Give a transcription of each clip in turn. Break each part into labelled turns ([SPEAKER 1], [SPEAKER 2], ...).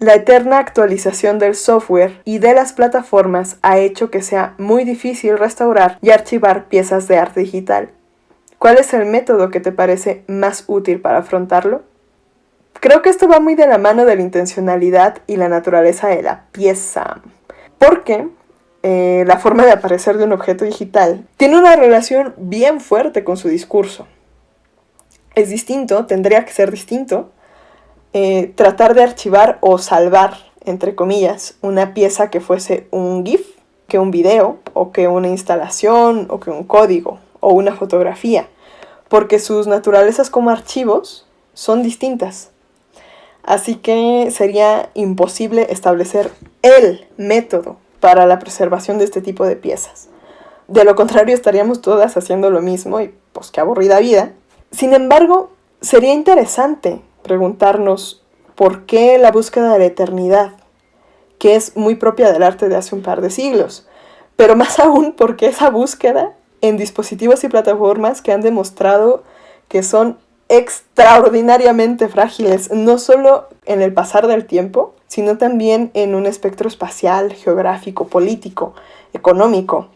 [SPEAKER 1] La eterna actualización del software y de las plataformas ha hecho que sea muy difícil restaurar y archivar piezas de arte digital. ¿Cuál es el método que te parece más útil para afrontarlo? Creo que esto va muy de la mano de la intencionalidad y la naturaleza de la pieza, porque eh, la forma de aparecer de un objeto digital tiene una relación bien fuerte con su discurso. Es distinto, tendría que ser distinto, eh, tratar de archivar o salvar, entre comillas, una pieza que fuese un GIF, que un video, o que una instalación, o que un código, o una fotografía, porque sus naturalezas como archivos son distintas. Así que sería imposible establecer el método para la preservación de este tipo de piezas. De lo contrario, estaríamos todas haciendo lo mismo y pues qué aburrida vida. Sin embargo, sería interesante preguntarnos por qué la búsqueda de la eternidad, que es muy propia del arte de hace un par de siglos, pero más aún por qué esa búsqueda en dispositivos y plataformas que han demostrado que son extraordinariamente frágiles, no solo en el pasar del tiempo, sino también en un espectro espacial, geográfico, político, económico.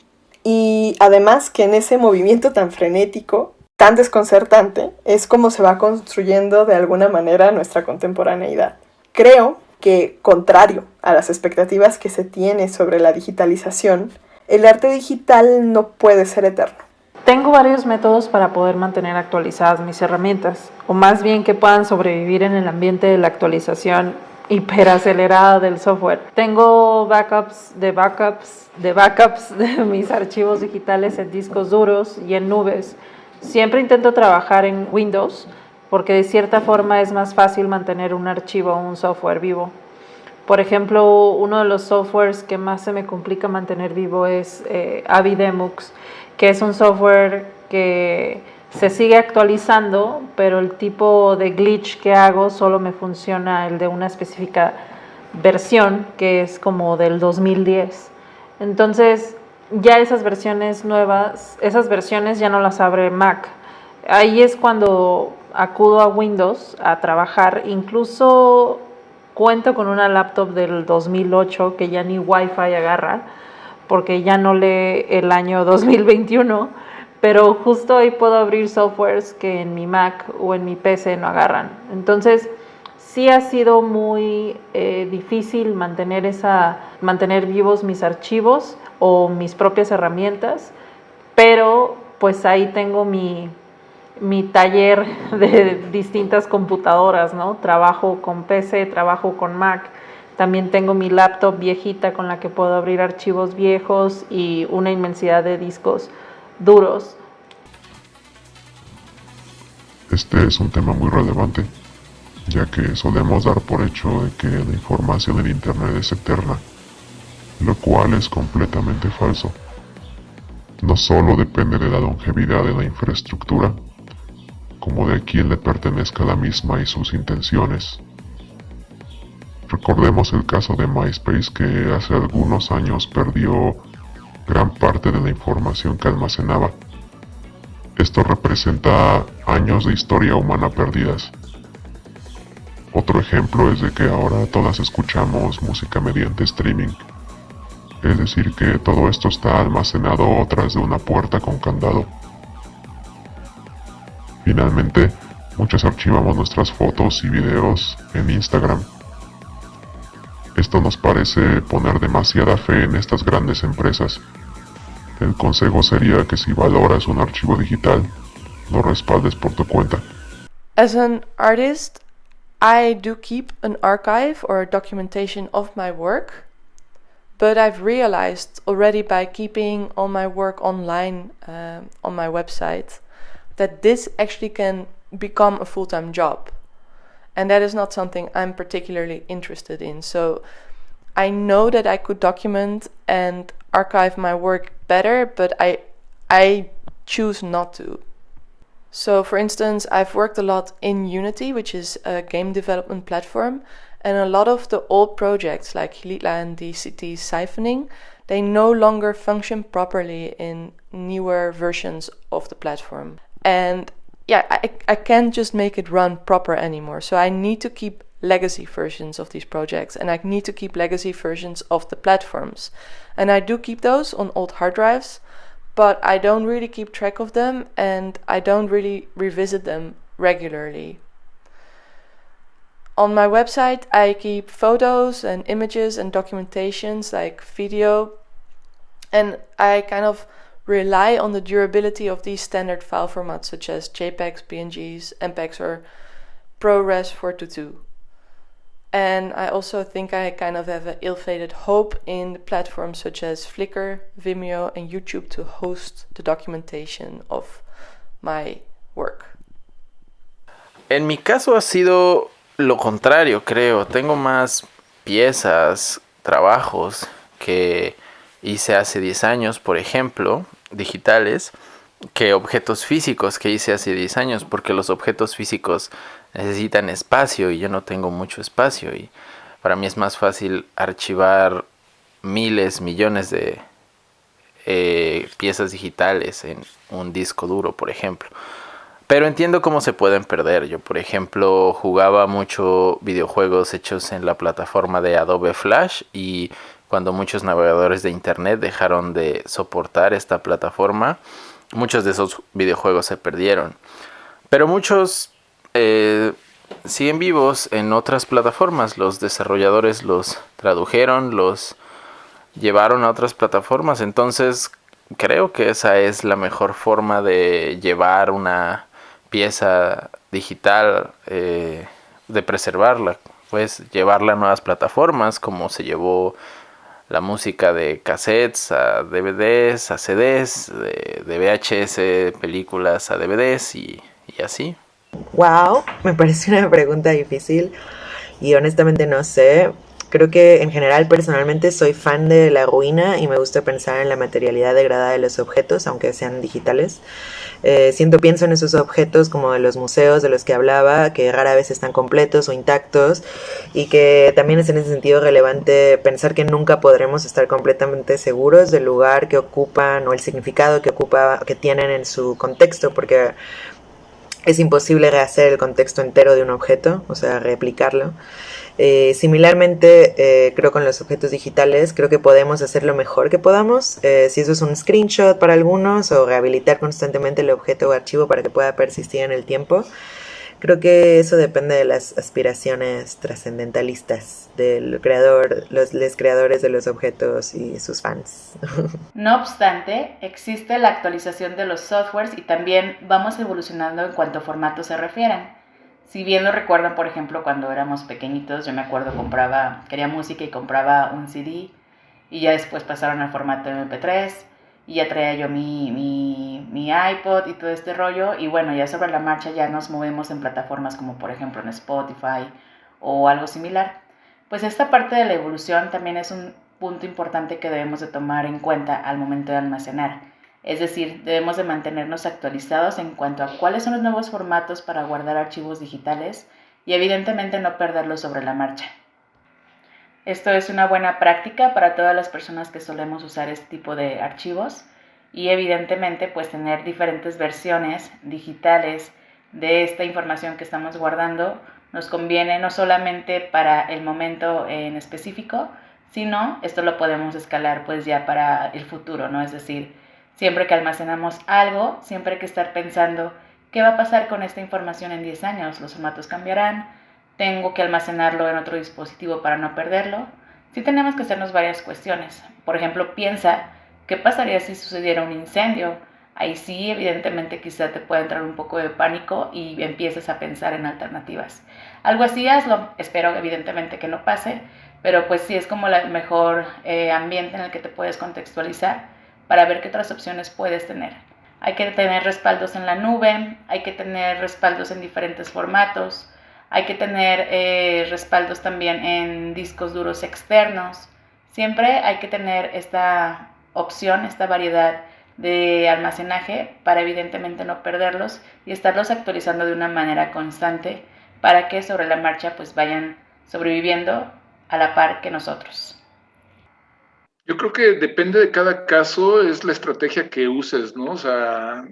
[SPEAKER 1] Y además que en ese movimiento tan frenético tan desconcertante es como se va construyendo de alguna manera nuestra contemporaneidad. Creo que, contrario a las expectativas que se tiene sobre la digitalización, el arte digital no puede ser eterno.
[SPEAKER 2] Tengo varios métodos para poder mantener actualizadas mis herramientas, o más bien que puedan sobrevivir en el ambiente de la actualización hiperacelerada del software. Tengo backups de backups de backups de mis archivos digitales en discos duros y en nubes Siempre intento trabajar en Windows porque de cierta forma es más fácil mantener un archivo o un software vivo. Por ejemplo, uno de los softwares que más se me complica mantener vivo es eh, Avidemux, que es un software que se sigue actualizando, pero el tipo de glitch que hago solo me funciona el de una específica versión, que es como del 2010. Entonces, ya esas versiones nuevas, esas versiones ya no las abre Mac. Ahí es cuando acudo a Windows a trabajar. Incluso cuento con una laptop del 2008 que ya ni Wi-Fi agarra porque ya no lee el año 2021, pero justo ahí puedo abrir softwares que en mi Mac o en mi PC no agarran. Entonces, sí ha sido muy eh, difícil mantener, esa, mantener vivos mis archivos o mis propias herramientas, pero pues ahí tengo mi, mi taller de distintas computadoras, ¿no? Trabajo con PC, trabajo con Mac, también tengo mi laptop viejita con la que puedo abrir archivos viejos y una inmensidad de discos duros.
[SPEAKER 3] Este es un tema muy relevante ya que solemos dar por hecho de que la información en Internet es eterna, lo cual es completamente falso. No solo depende de la longevidad de la infraestructura, como de a quién le pertenezca la misma y sus intenciones. Recordemos el caso de MySpace que hace algunos años perdió gran parte de la información que almacenaba. Esto representa años de historia humana perdidas. Otro ejemplo es de que ahora todas escuchamos música mediante streaming. Es decir, que todo esto está almacenado tras de una puerta con candado. Finalmente, muchos archivamos nuestras fotos y videos en Instagram. Esto nos parece poner demasiada fe en estas grandes empresas. El consejo sería que si valoras un archivo digital, lo respaldes por tu cuenta.
[SPEAKER 4] As an artist, I do keep an archive or documentation of my work, but I've realized already by keeping all my work online uh, on my website that this actually can become a full time job. And that is not something I'm particularly interested in. So I know that I could document and archive my work better, but I I choose not to. So, for instance, I've worked a lot in Unity, which is a game development platform, and a lot of the old projects like Hilitla and DCT siphoning, they no longer function properly in newer versions of the platform. And yeah, I, I can't just make it run proper anymore. So I need to keep legacy versions of these projects and I need to keep legacy versions of the platforms. And I do keep those on old hard drives, but I don't really keep track of them and I don't really revisit them regularly. On my website, I keep photos and images and documentations like video, and I kind of rely on the durability of these standard file formats such as JPEGs, PNGs, MPEGs, or ProRes 422. And I also think I kind of have an ill-fated hope in platforms such as Flickr, Vimeo, and YouTube to host the documentation of my work.
[SPEAKER 5] En mi caso ha sido lo contrario, creo. Tengo más piezas, trabajos que hice hace 10 años, por ejemplo, digitales, que objetos físicos que hice hace 10 años, porque los objetos físicos necesitan espacio y yo no tengo mucho espacio y para mí es más fácil archivar miles, millones de eh, piezas digitales en un disco duro, por ejemplo. Pero entiendo cómo se pueden perder. Yo, por ejemplo, jugaba mucho videojuegos hechos en la plataforma de Adobe Flash y cuando muchos navegadores de Internet dejaron de soportar esta plataforma, muchos de esos videojuegos se perdieron. Pero muchos eh, siguen vivos en otras plataformas. Los desarrolladores los tradujeron, los llevaron a otras plataformas. Entonces creo que esa es la mejor forma de llevar una pieza digital, eh, de preservarla. Pues llevarla a nuevas plataformas como se llevó la música de cassettes a DVDs, a CDs, de, VHS, películas a DVDs y así.
[SPEAKER 6] Wow, me parece una pregunta difícil y honestamente no sé. Creo que en general personalmente soy fan de la ruina y me gusta pensar en la materialidad degradada de los objetos, aunque sean digitales. Eh, siento, pienso en esos objetos como de los museos de los que hablaba, que rara vez están completos o intactos y que también es en ese sentido relevante pensar que nunca podremos estar completamente seguros del lugar que ocupan o el significado que ocupa, que tienen en su contexto, porque es imposible rehacer el contexto entero de un objeto, o sea, replicarlo. Eh, similarmente, eh, creo con los objetos digitales, creo que podemos hacer lo mejor que podamos. Eh, si eso es un screenshot para algunos o rehabilitar constantemente el objeto o archivo para que pueda persistir en el tiempo. Creo que eso depende de las aspiraciones trascendentalistas del creador, los creadores de los objetos y sus fans.
[SPEAKER 7] No obstante, existe la actualización de los softwares y también vamos evolucionando en cuanto a formato se refieren. Si bien lo recuerdan, por ejemplo, cuando éramos pequeñitos, yo me acuerdo compraba, quería música y compraba un CD y ya después pasaron al formato MP3 y ya traía yo mi, mi, mi, iPod y todo este rollo y bueno, ya sobre la marcha ya nos movemos en plataformas como por ejemplo en Spotify o algo similar. Pues esta parte de la evolución también es un punto importante que debemos de tomar en cuenta al momento de almacenar. Es decir, debemos de mantenernos actualizados en cuanto a cuáles son los nuevos formatos para guardar archivos digitales y evidentemente no perderlos sobre la marcha. Esto es una buena práctica para todas las personas que solemos usar este tipo de archivos y evidentemente pues tener diferentes versiones digitales de esta información que estamos guardando nos conviene no solamente para el momento en específico, sino esto lo podemos escalar pues ya para el futuro, ¿no? Es decir, siempre que almacenamos algo, siempre hay que estar pensando qué va a pasar con esta información en 10 años, los formatos cambiarán, tengo que almacenarlo en otro dispositivo para no perderlo, sí tenemos que hacernos varias cuestiones. Por ejemplo, piensa, ¿qué pasaría si sucediera un incendio? Ahí sí, evidentemente, quizá te puede entrar un poco de pánico y empieces a pensar en alternativas. Algo así hazlo, espero evidentemente que no pase, pero pues sí es como el mejor eh, ambiente en el que te puedes contextualizar para ver qué otras opciones puedes tener. Hay que tener respaldos en la nube, hay que tener respaldos en diferentes formatos, hay que tener eh, respaldos también en discos duros externos. Siempre hay que tener esta opción, esta variedad de almacenaje para evidentemente no perderlos y estarlos actualizando de una manera constante para que sobre la marcha pues vayan sobreviviendo a la par que nosotros.
[SPEAKER 8] Yo creo que depende de cada caso, es la estrategia que uses, ¿no? O sea,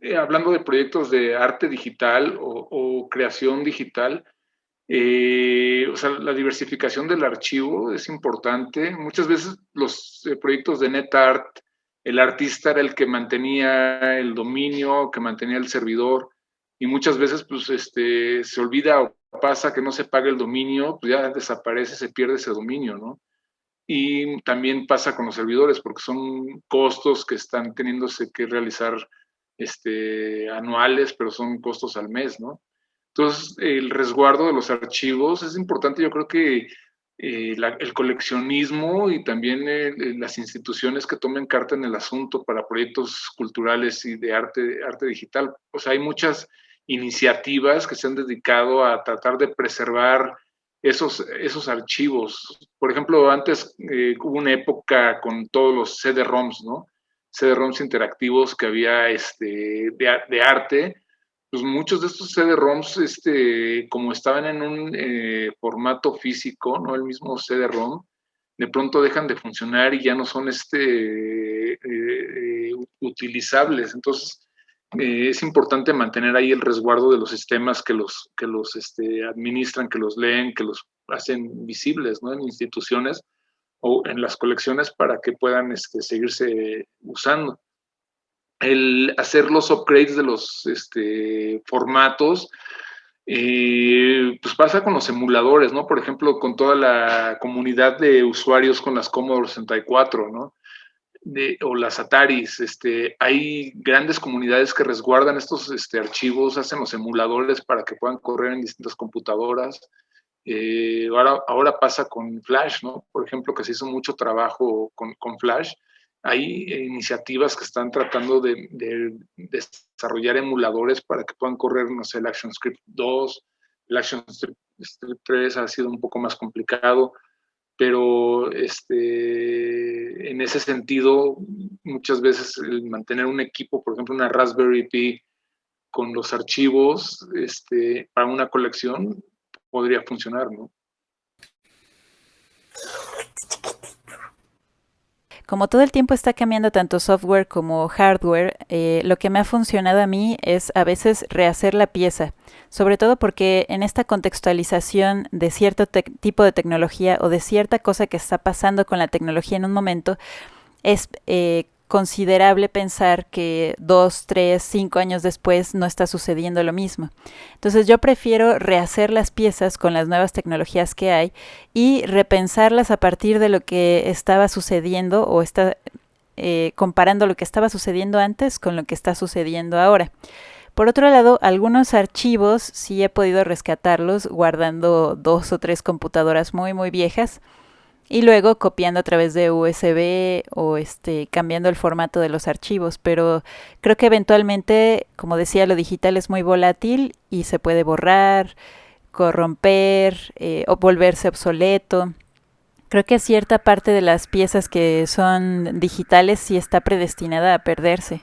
[SPEAKER 8] eh, hablando de proyectos de arte digital o, creación digital, Eh, o sea, la diversificación del archivo es importante. Muchas veces los eh, proyectos de NetArt, el artista era el que mantenía el dominio, que mantenía el servidor, y muchas veces pues este, se olvida o pasa que no se paga el dominio, pues ya desaparece, se pierde ese dominio, ¿no? Y también pasa con los servidores, porque son costos que están teniéndose que realizar este, anuales, pero son costos al mes, ¿no? Entonces, el resguardo de los archivos es importante. Yo creo que eh, el coleccionismo y también las instituciones que tomen carta en el asunto para proyectos culturales y de arte, arte digital. O sea, hay muchas iniciativas que se han dedicado a tratar de preservar esos, esos archivos. Por ejemplo, antes eh, hubo una época con todos los CD-ROMs, ¿no? CD-ROMs interactivos que había este, de, arte. Pues muchos de estos CD-ROMs, este, como estaban en un eh, formato físico, ¿no? El mismo CD-ROM, de pronto dejan de funcionar y ya no son este, eh, utilizables. Entonces, eh, es importante mantener ahí el resguardo de los sistemas que los, que los este, administran, que los leen, que los hacen visibles ¿no? en instituciones o en las colecciones para que puedan este, seguirse usando. El hacer los upgrades de los este, formatos, eh, pues pasa con los emuladores, ¿no? Por ejemplo, con toda la comunidad de usuarios con las Commodore 64, ¿no? O las Ataris, este, hay grandes comunidades que resguardan estos este, archivos, hacen los emuladores para que puedan correr en distintas computadoras. Eh, ahora, pasa con Flash, ¿no? Por ejemplo, que se hizo mucho trabajo con, con Flash. Hay iniciativas que están tratando de, de, desarrollar emuladores para que puedan correr, no sé, el ActionScript 2, el ActionScript 3 ha sido un poco más complicado pero este, en ese sentido, muchas veces el mantener un equipo, por ejemplo, una Raspberry Pi con los archivos este, para una colección podría funcionar, ¿no?
[SPEAKER 9] Como todo el tiempo está cambiando tanto software como hardware, eh, lo que me ha funcionado a mí es a veces rehacer la pieza, sobre todo porque en esta contextualización de cierto tipo de tecnología o de cierta cosa que está pasando con la tecnología en un momento, es eh, considerable pensar que dos, tres, cinco años después no está sucediendo lo mismo. Entonces yo prefiero rehacer las piezas con las nuevas tecnologías que hay y repensarlas a partir de lo que estaba sucediendo o está eh, comparando lo que estaba sucediendo antes con lo que está sucediendo ahora. Por otro lado, algunos archivos sí he podido rescatarlos guardando dos o tres computadoras muy muy viejas y luego copiando a través de USB o este cambiando el formato de los archivos, pero creo que eventualmente, como decía, lo digital es muy volátil y se puede borrar, corromper eh, o volverse obsoleto. Creo que cierta parte de las piezas que son digitales sí está predestinada a perderse.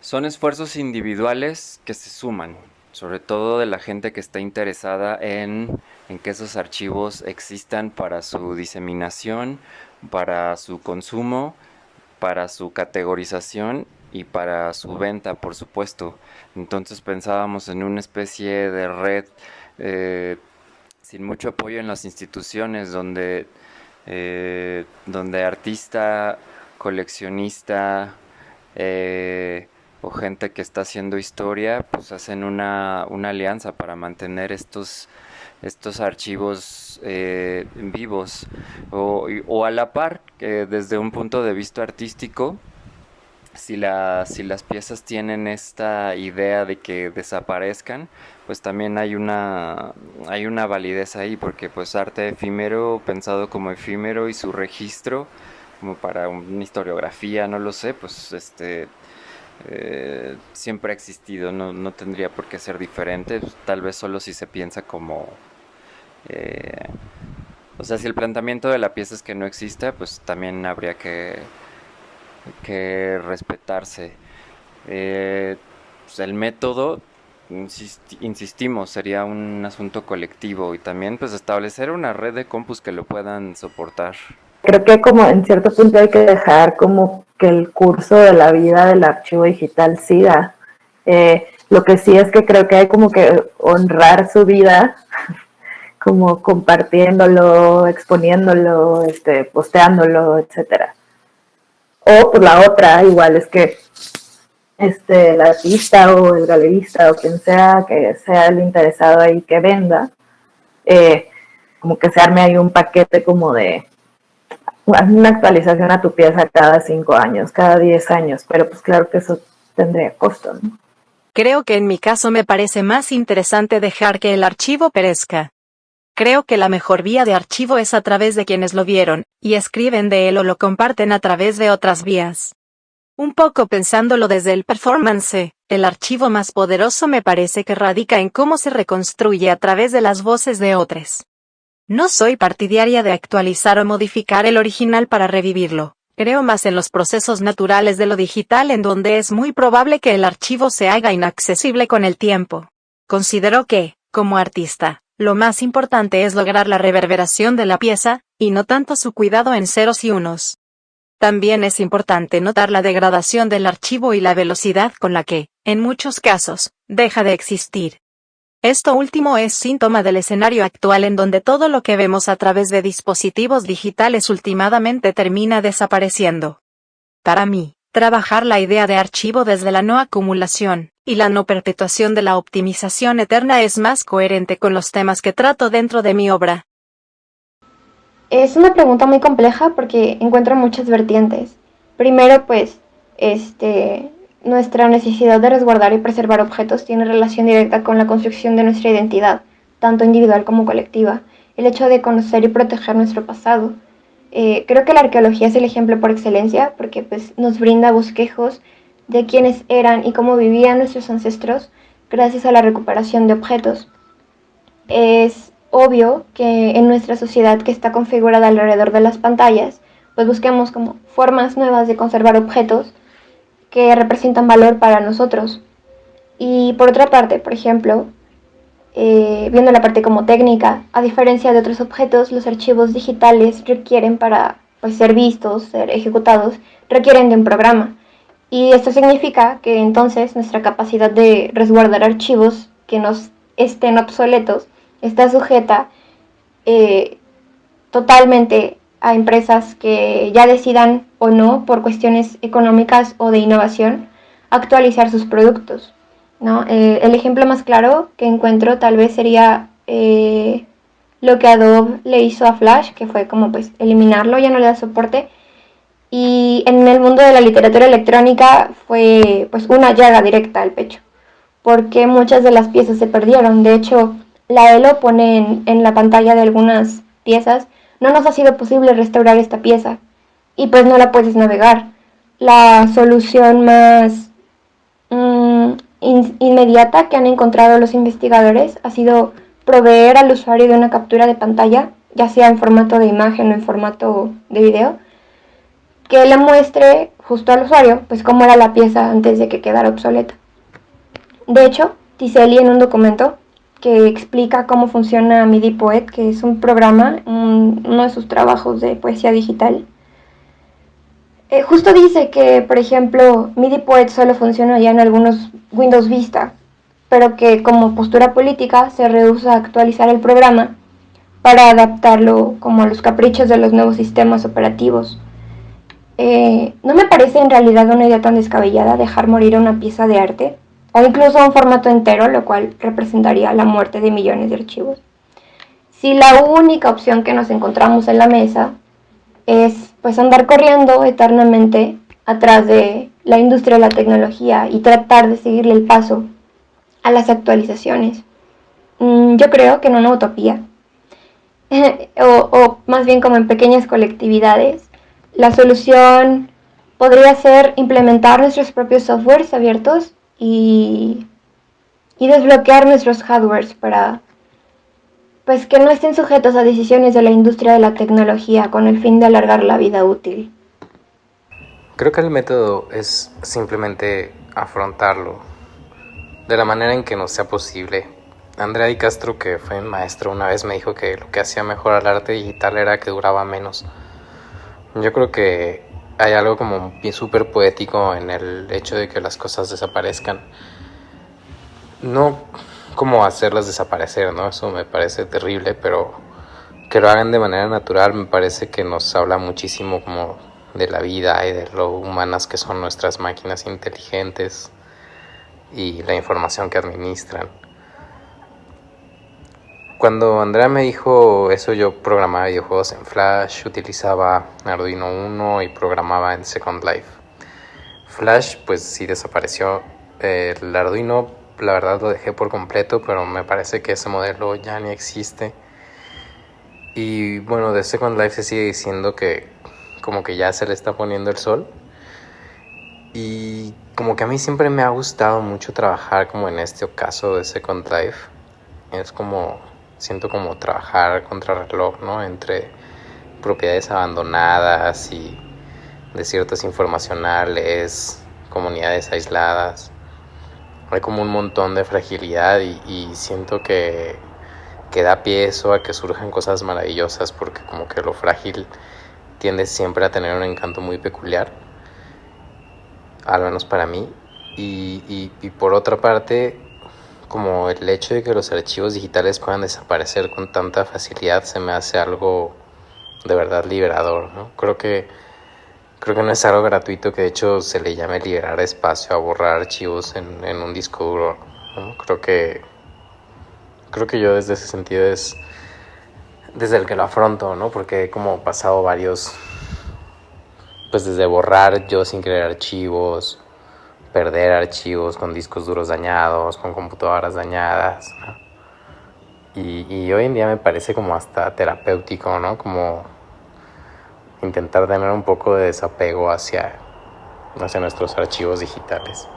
[SPEAKER 10] Son esfuerzos individuales que se suman, sobre todo de la gente que está interesada en, que esos archivos existan para su diseminación, para su consumo, para su categorización y para su venta, por supuesto. Entonces pensábamos en una especie de red eh, sin mucho apoyo en las instituciones, donde, eh, donde artista, coleccionista, eh, o gente que está haciendo historia, pues hacen una, una alianza para mantener estos, estos archivos eh, vivos. O, a la par, que desde un punto de vista artístico, si, la, si las piezas tienen esta idea de que desaparezcan, pues también hay una, hay una validez ahí, porque pues arte efímero, pensado como efímero y su registro, como para una historiografía, no lo sé, pues este eh, siempre ha existido, no, no, tendría por qué ser diferente, tal vez solo si se piensa como... Eh, o sea, si el planteamiento de la pieza es que no exista, pues también habría que, que respetarse. Eh, pues el método, insistimos, sería un asunto colectivo y también pues establecer una red de compus que lo puedan soportar
[SPEAKER 11] creo que como en cierto punto hay que dejar como que el curso de la vida del archivo digital siga. Eh, lo que sí es que creo que hay como que honrar su vida como compartiéndolo, exponiéndolo, este, posteándolo, etcétera. O por la otra, igual es que este, el artista o el galerista o quien sea que sea el interesado ahí que venda, eh, como que se arme ahí un paquete como de una actualización a tu pieza cada cinco años, cada diez años, pero pues claro que eso tendría costo, ¿no?
[SPEAKER 12] Creo que en mi caso me parece más interesante dejar que el archivo perezca. Creo que la mejor vía de archivo es a través de quienes lo vieron, y escriben de él o lo comparten a través de otras vías. Un poco pensándolo desde el performance, el archivo más poderoso me parece que radica en cómo se reconstruye a través de las voces de otros. No soy partidaria de actualizar o modificar el original para revivirlo. Creo más en los procesos naturales de lo digital en donde es muy probable que el archivo se haga inaccesible con el tiempo. Considero que, como artista, lo más importante es lograr la reverberación de la pieza, y no tanto su cuidado en ceros y unos. También es importante notar la degradación del archivo y la velocidad con la que, en muchos casos, deja de existir. Esto último es síntoma del escenario actual en donde todo lo que vemos a través de dispositivos digitales últimamente termina desapareciendo. Para mí, trabajar la idea de archivo desde la no acumulación y la no perpetuación de la optimización eterna es más coherente con los temas que trato dentro de mi obra.
[SPEAKER 13] Es una pregunta muy compleja porque encuentro muchas vertientes. Primero, pues, este, nuestra necesidad de resguardar y preservar objetos tiene relación directa con la construcción de nuestra identidad, tanto individual como colectiva. El hecho de conocer y proteger nuestro pasado. Eh, creo que la arqueología es el ejemplo por excelencia porque pues, nos brinda bosquejos de quiénes eran y cómo vivían nuestros ancestros gracias a la recuperación de objetos. Es obvio que en nuestra sociedad que está configurada alrededor de las pantallas, pues busquemos como formas nuevas de conservar objetos que representan valor para nosotros. Y por otra parte, por ejemplo, eh, viendo la parte como técnica, a diferencia de otros objetos, los archivos digitales requieren para pues, ser vistos, ser ejecutados, requieren de un programa. Y esto significa que entonces nuestra capacidad de resguardar archivos que nos estén obsoletos está sujeta eh, totalmente a empresas que ya decidan o no, por cuestiones económicas o de innovación, actualizar sus productos. ¿no? Eh, el ejemplo más claro que encuentro tal vez sería eh, lo que Adobe le hizo a Flash, que fue como pues eliminarlo, ya no le da soporte. Y en el mundo de la literatura electrónica fue pues una llaga directa al pecho, porque muchas de las piezas se perdieron. De hecho, la ELO pone en, en la pantalla de algunas piezas no nos ha sido posible restaurar esta pieza y pues no la puedes navegar. La solución más mm, inmediata que han encontrado los investigadores ha sido proveer al usuario de una captura de pantalla, ya sea en formato de imagen o en formato de video, que le muestre justo al usuario pues cómo era la pieza antes de que quedara obsoleta. De hecho, Tiseli en un documento que explica cómo funciona MIDI Poet, que es un programa, uno de sus trabajos de poesía digital. Eh, justo dice que, por ejemplo, MIDI Poet solo funciona ya en algunos Windows Vista, pero que como postura política se rehúsa a actualizar el programa para adaptarlo como a los caprichos de los nuevos sistemas operativos. Eh, no me parece en realidad una idea tan descabellada dejar morir una pieza de arte o incluso un formato entero, lo cual representaría la muerte de millones de archivos. Si la única opción que nos encontramos en la mesa es pues andar corriendo eternamente atrás de la industria de la tecnología y tratar de seguirle el paso a las actualizaciones, mm, yo creo que en una utopía, o, o más bien como en pequeñas colectividades, la solución podría ser implementar nuestros propios softwares abiertos y, desbloquear nuestros hardwares para pues que no estén sujetos a decisiones de la industria de la tecnología con el fin de alargar la vida útil.
[SPEAKER 14] Creo que el método es simplemente afrontarlo de la manera en que nos sea posible. Andrea Di Castro, que fue un maestro, una vez me dijo que lo que hacía mejor al arte digital era que duraba menos. Yo creo que hay algo como súper poético en el hecho de que las cosas desaparezcan. No, como hacerlas desaparecer, ¿no? Eso me parece terrible, pero que lo hagan de manera natural me parece que nos habla muchísimo como de la vida y de lo humanas que son nuestras máquinas inteligentes y la información que administran. Cuando Andrea me dijo eso, yo programaba videojuegos en Flash, utilizaba Arduino 1 y programaba en Second Life. Flash pues sí desapareció. El Arduino la verdad lo dejé por completo, pero me parece que ese modelo ya ni existe. Y bueno, de Second Life se sigue diciendo que como que ya se le está poniendo el sol. Y como que a mí siempre me ha gustado mucho trabajar como en este caso de Second Life. Es como, siento como trabajar contra reloj, ¿no? Entre propiedades abandonadas y desiertos informacionales, comunidades aisladas. Hay como un montón de fragilidad y, y siento que que da pie eso a que surjan cosas maravillosas porque como que lo frágil tiende siempre a tener un encanto muy peculiar, al menos para mí. Y, y, por otra parte, como el hecho de que los archivos digitales puedan desaparecer con tanta facilidad se me hace algo de verdad liberador, ¿no? Creo que, creo que no es algo gratuito que de hecho se le llame liberar espacio a borrar archivos en, en un disco duro, Creo que creo que yo desde ese sentido es desde el que lo afronto, ¿no? Porque he como pasado varios, pues desde borrar yo sin querer archivos, perder archivos con discos duros dañados, con computadoras dañadas, y, y, hoy en día me parece como hasta terapéutico, ¿no? Como intentar tener un poco de desapego hacia, hacia nuestros archivos digitales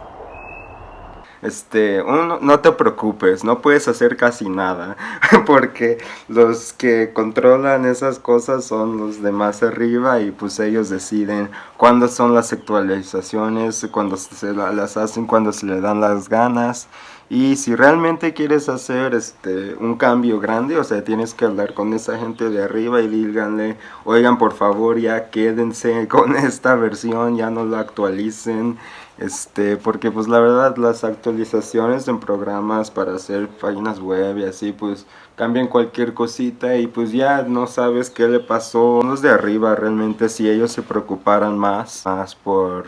[SPEAKER 15] este, uno, no te preocupes, no puedes hacer casi nada, porque los que controlan esas cosas son los de más arriba y pues ellos deciden cuándo son las actualizaciones, cuándo se las hacen, cuándo se le dan las ganas. Y si realmente quieres hacer este un cambio grande, o sea, tienes que hablar con esa gente de arriba y díganle, oigan, por favor, ya quédense con esta versión, ya no la actualicen este porque pues la verdad las actualizaciones en programas para hacer páginas web y así pues cambian cualquier cosita y pues ya no sabes qué le pasó. Los de arriba realmente si ellos se preocuparan más más por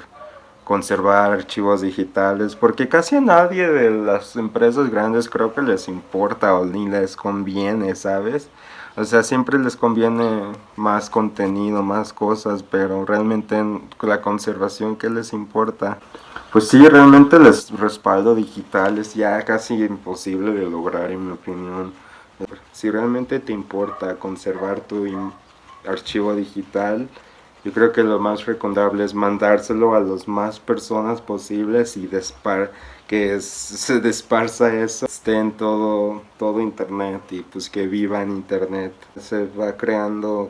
[SPEAKER 15] conservar archivos digitales porque casi a nadie de las empresas grandes creo que les importa o ni les conviene sabes o sea, siempre les conviene más contenido, más cosas, pero realmente la conservación, ¿qué les importa? Pues sí, realmente el respaldo digital es ya casi imposible de lograr, en mi opinión. Si realmente te importa conservar tu archivo digital, yo creo que lo más recomendable es mandárselo a las más personas posibles y que se desparza eso, esté en todo, todo internet y pues que viva en internet. Se va creando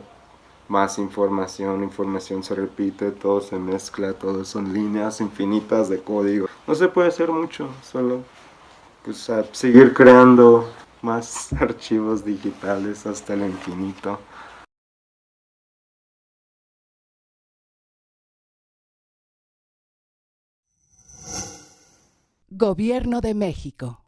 [SPEAKER 15] más información, información se repite, todo se mezcla, todo son líneas infinitas de código. No se puede hacer mucho, solo pues seguir creando más archivos digitales hasta el infinito.
[SPEAKER 16] Gobierno de México.